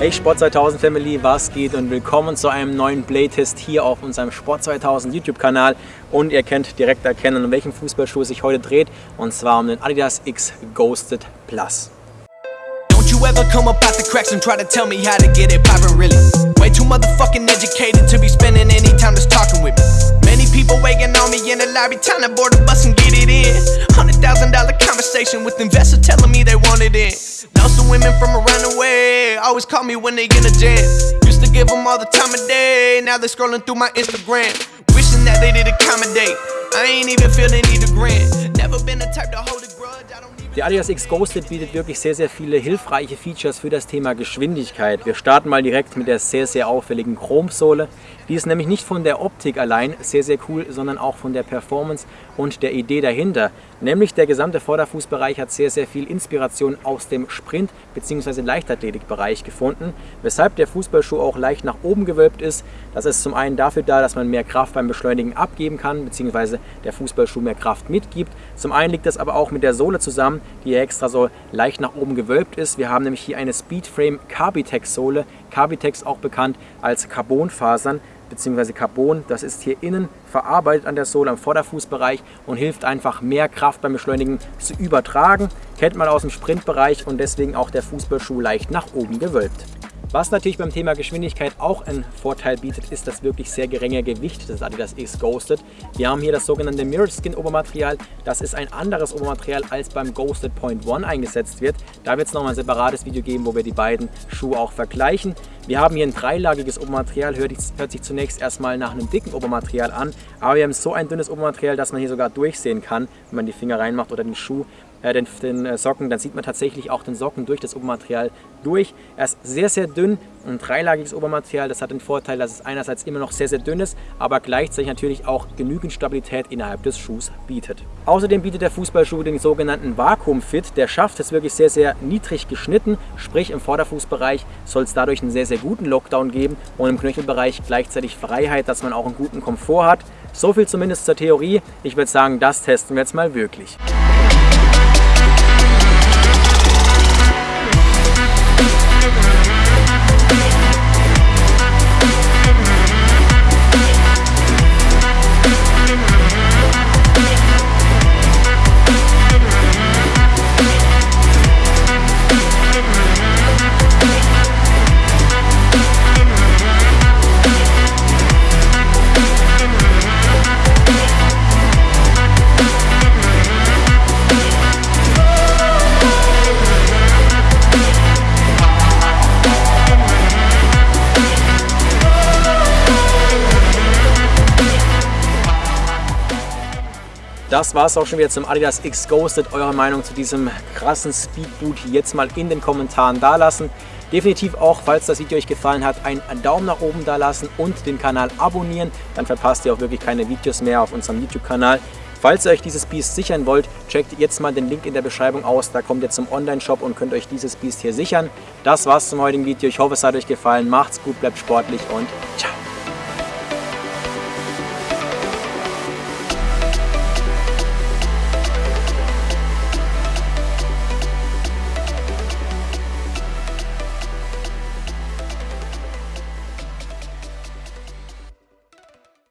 Hey Sport 2000 Family, was geht? Und willkommen zu einem neuen Playtest hier auf unserem Sport 2000 YouTube Kanal und ihr könnt direkt erkennen, um welchen Fußballschuh es sich heute dreht. Und zwar um den Adidas X Ghosted Plus. Don't you ever come up out the cracks and try to tell me how to get it poppin' really? Way too motherfucking educated to be spending any time just talking with me. Many people waiting on me in the lobby, time to board the bus and get it in. Hundred thousand dollar conversation with investors telling me they want it in Some women from around the way, always call me when they in a jam. Used to give them all the time of day, now they scrolling through my Instagram Wishing that they did accommodate, I ain't even feel they need a grant Never been the type to hold a grudge, I don't Der Adidas X Ghosted bietet wirklich sehr, sehr viele hilfreiche Features für das Thema Geschwindigkeit. Wir starten mal direkt mit der sehr, sehr auffälligen Chromsohle. Die ist nämlich nicht von der Optik allein sehr, sehr cool, sondern auch von der Performance und der Idee dahinter. Nämlich der gesamte Vorderfußbereich hat sehr, sehr viel Inspiration aus dem Sprint- bzw. Leichtathletikbereich gefunden, weshalb der Fußballschuh auch leicht nach oben gewölbt ist. Das ist zum einen dafür da, dass man mehr Kraft beim Beschleunigen abgeben kann, bzw. der Fußballschuh mehr Kraft mitgibt. Zum einen liegt das aber auch mit der Sohle zusammen, die extra so leicht nach oben gewölbt ist. Wir haben nämlich hier eine Speedframe Carbitex Sohle, Carbitex auch bekannt als Carbonfasern bzw. Carbon. Das ist hier innen verarbeitet an der Sohle am Vorderfußbereich und hilft einfach mehr Kraft beim Beschleunigen zu übertragen. Kennt man aus dem Sprintbereich und deswegen auch der Fußballschuh leicht nach oben gewölbt. Was natürlich beim Thema Geschwindigkeit auch einen Vorteil bietet, ist das wirklich sehr geringe Gewicht des Adidas X Ghosted. Wir haben hier das sogenannte Mirrored Skin Obermaterial. Das ist ein anderes Obermaterial als beim Ghosted Point One eingesetzt wird. Da wird es nochmal ein separates Video geben, wo wir die beiden Schuhe auch vergleichen. Wir haben hier ein dreilagiges Obermaterial, hört, hört sich zunächst erstmal nach einem dicken Obermaterial an, aber wir haben so ein dünnes Obermaterial, dass man hier sogar durchsehen kann, wenn man die Finger reinmacht oder den Schuh äh, den, den äh, Socken, dann sieht man tatsächlich auch den Socken durch das Obermaterial durch. Er ist sehr, sehr dünn, ein dreilagiges Obermaterial. Das hat den Vorteil, dass es einerseits immer noch sehr, sehr dünn ist, aber gleichzeitig natürlich auch genügend Stabilität innerhalb des Schuhs bietet. Außerdem bietet der Fußballschuh den sogenannten Vakuum-Fit. Der Schaft ist wirklich sehr, sehr niedrig geschnitten, sprich im Vorderfußbereich soll es dadurch einen sehr, sehr guten Lockdown geben und im Knöchelbereich gleichzeitig Freiheit, dass man auch einen guten Komfort hat. So viel zumindest zur Theorie. Ich würde sagen, das testen wir jetzt mal wirklich. Das war es auch schon wieder zum Adidas X Ghosted. Eure Meinung zu diesem krassen Speedboot jetzt mal in den Kommentaren dalassen. Definitiv auch, falls das Video euch gefallen hat, einen Daumen nach oben da lassen und den Kanal abonnieren. Dann verpasst ihr auch wirklich keine Videos mehr auf unserem YouTube-Kanal. Falls ihr euch dieses Biest sichern wollt, checkt jetzt mal den Link in der Beschreibung aus. Da kommt ihr zum Online-Shop und könnt euch dieses Biest hier sichern. Das war's zum heutigen Video. Ich hoffe, es hat euch gefallen. Macht's gut, bleibt sportlich und ciao.